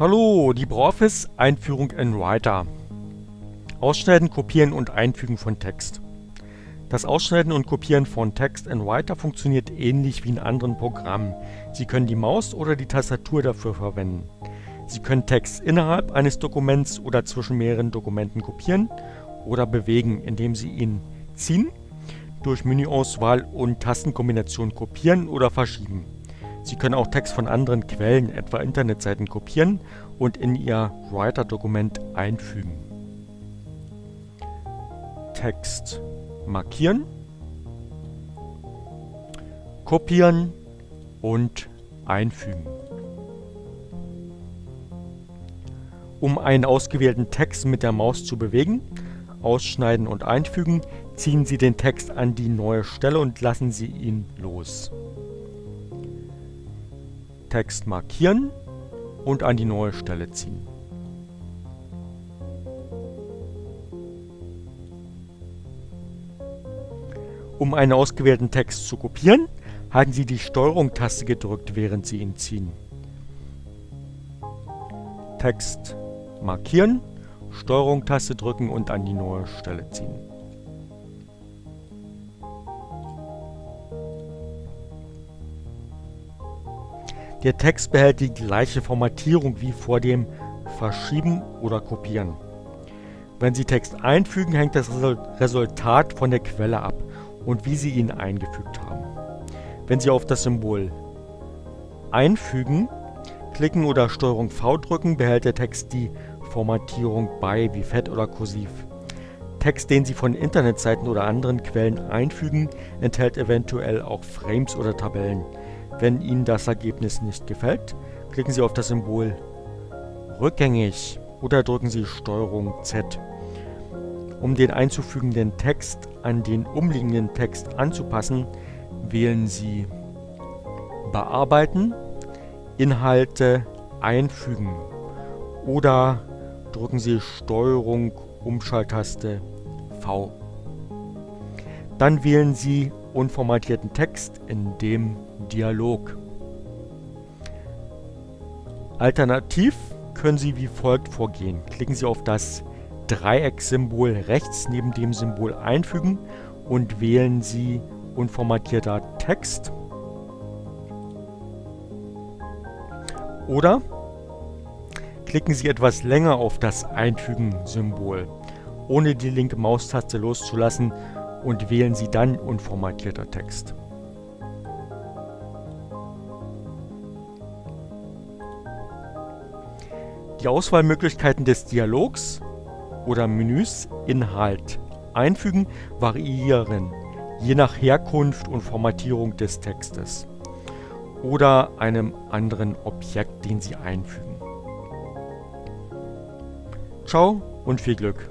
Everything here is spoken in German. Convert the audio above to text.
Hallo, LibreOffice Einführung in Writer. Ausschneiden, Kopieren und Einfügen von Text. Das Ausschneiden und Kopieren von Text in Writer funktioniert ähnlich wie in anderen Programmen. Sie können die Maus oder die Tastatur dafür verwenden. Sie können Text innerhalb eines Dokuments oder zwischen mehreren Dokumenten kopieren oder bewegen, indem Sie ihn ziehen, durch Menüauswahl und Tastenkombination kopieren oder verschieben. Sie können auch Text von anderen Quellen, etwa Internetseiten, kopieren und in Ihr Writer-Dokument einfügen. Text markieren, kopieren und einfügen. Um einen ausgewählten Text mit der Maus zu bewegen, ausschneiden und einfügen, ziehen Sie den Text an die neue Stelle und lassen Sie ihn los. Text markieren und an die neue Stelle ziehen. Um einen ausgewählten Text zu kopieren, halten Sie die STRG-Taste gedrückt, während Sie ihn ziehen. Text markieren, STRG-Taste drücken und an die neue Stelle ziehen. Der Text behält die gleiche Formatierung wie vor dem Verschieben oder Kopieren. Wenn Sie Text einfügen, hängt das Resultat von der Quelle ab und wie Sie ihn eingefügt haben. Wenn Sie auf das Symbol Einfügen klicken oder STRG V drücken, behält der Text die Formatierung bei, wie fett oder kursiv. Text, den Sie von Internetseiten oder anderen Quellen einfügen, enthält eventuell auch Frames oder Tabellen. Wenn Ihnen das Ergebnis nicht gefällt, klicken Sie auf das Symbol Rückgängig oder drücken Sie STRG Z. Um den einzufügenden Text an den umliegenden Text anzupassen, wählen Sie Bearbeiten, Inhalte einfügen oder drücken Sie STRG Umschalttaste V. Dann wählen Sie unformatierten Text in dem Dialog. Alternativ können Sie wie folgt vorgehen. Klicken Sie auf das Dreieckssymbol rechts neben dem Symbol Einfügen und wählen Sie Unformatierter Text. Oder klicken Sie etwas länger auf das Einfügen-Symbol, ohne die linke Maustaste loszulassen und wählen Sie dann Unformatierter Text. Die Auswahlmöglichkeiten des Dialogs oder Menüs Inhalt einfügen variieren, je nach Herkunft und Formatierung des Textes oder einem anderen Objekt, den Sie einfügen. Ciao und viel Glück!